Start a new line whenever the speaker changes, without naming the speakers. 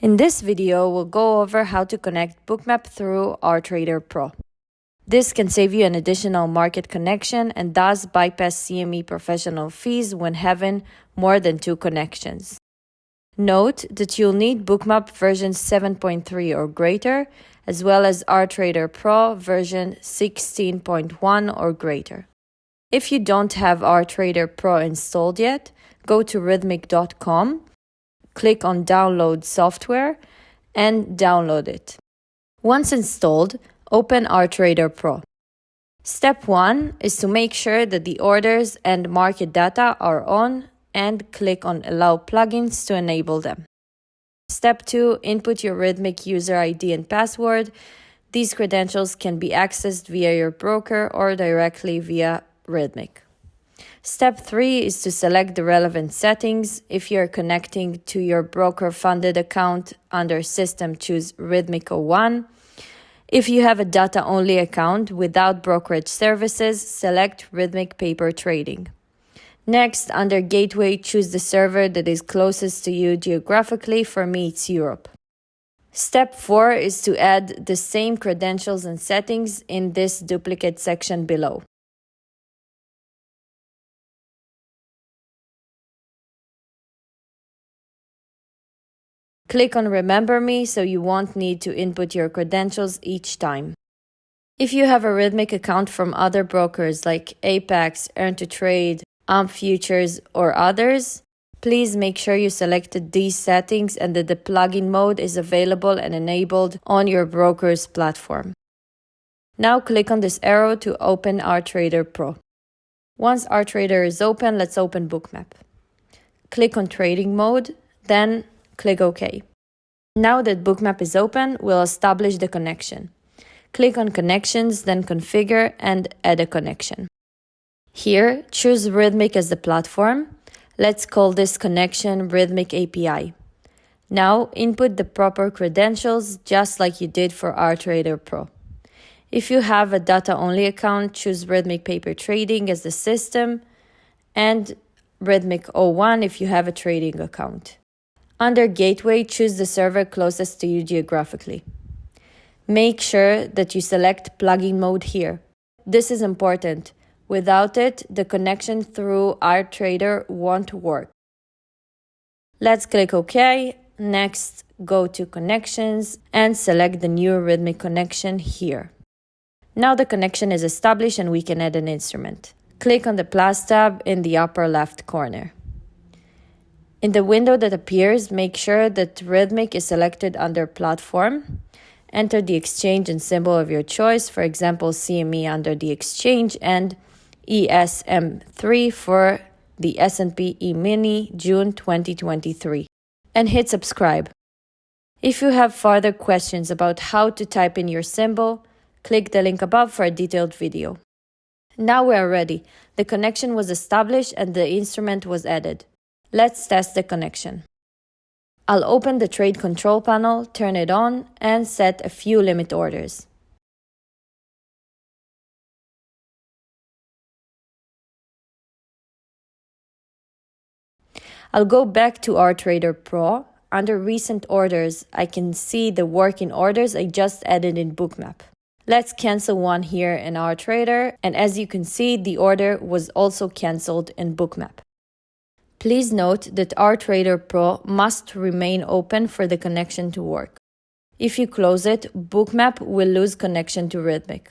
In this video, we'll go over how to connect Bookmap through RTrader Pro. This can save you an additional market connection and thus bypass CME professional fees when having more than two connections. Note that you'll need Bookmap version 7.3 or greater, as well as RTrader Pro version 16.1 or greater. If you don't have RTrader Pro installed yet, go to rithmic.com click on Download Software and download it. Once installed, open RTrader Pro. Step 1 is to make sure that the orders and market data are on and click on Allow plugins to enable them. Step 2 Input your Rithmic user ID and password. These credentials can be accessed via your broker or directly via Rithmic. Step 3 is to select the relevant settings. If you're connecting to your broker funded account under System, choose Rithmic 01. If you have a data only account without brokerage services, select Rithmic Paper Trading. Next, under Gateway, choose the server that is closest to you geographically. For me, it's Europe. Step 4 is to add the same credentials and settings in this duplicate section below. Click on Remember Me so you won't need to input your credentials each time. If you have a Rithmic account from other brokers like Apex, Earn to Trade, AMP Futures, or others, please make sure you selected these settings and that the plugin mode is available and enabled on your broker's platform. Now click on this arrow to open RTrader Pro. Once RTrader is open, let's open Bookmap. Click on Trading Mode, then Click OK. Now that Bookmap is open, we'll establish the connection. Click on Connections, then Configure and Add a connection. Here, choose Rithmic as the platform. Let's call this connection Rithmic API. Now, input the proper credentials just like you did for RTrader Pro. If you have a data-only account, choose Rithmic Paper Trading as the system and Rithmic 01 if you have a trading account. Under Gateway, choose the server closest to you geographically. Make sure that you select plugin mode here. This is important. Without it, the connection through RTrader won't work. Let's click OK. Next, go to Connections and select the new Rithmic connection here. Now the connection is established and we can add an instrument. Click on the plus tab in the upper left corner. In the window that appears, make sure that Rithmic is selected under Platform. Enter the exchange and symbol of your choice, for example, CME under the exchange and ESM3 for the S&P E-mini June 2023 and hit subscribe. If you have further questions about how to type in your symbol, click the link above for a detailed video. Now we are ready. The connection was established and the instrument was added. Let's test the connection. I'll open the trade control panel, turn it on, and set a few limit orders. I'll go back to RTrader Pro. Under recent orders, I can see the working orders I just added in Bookmap. Let's cancel one here in RTrader, and as you can see, the order was also cancelled in Bookmap. Please note that RTrader Pro must remain open for the connection to work. If you close it, Bookmap will lose connection to Rithmic.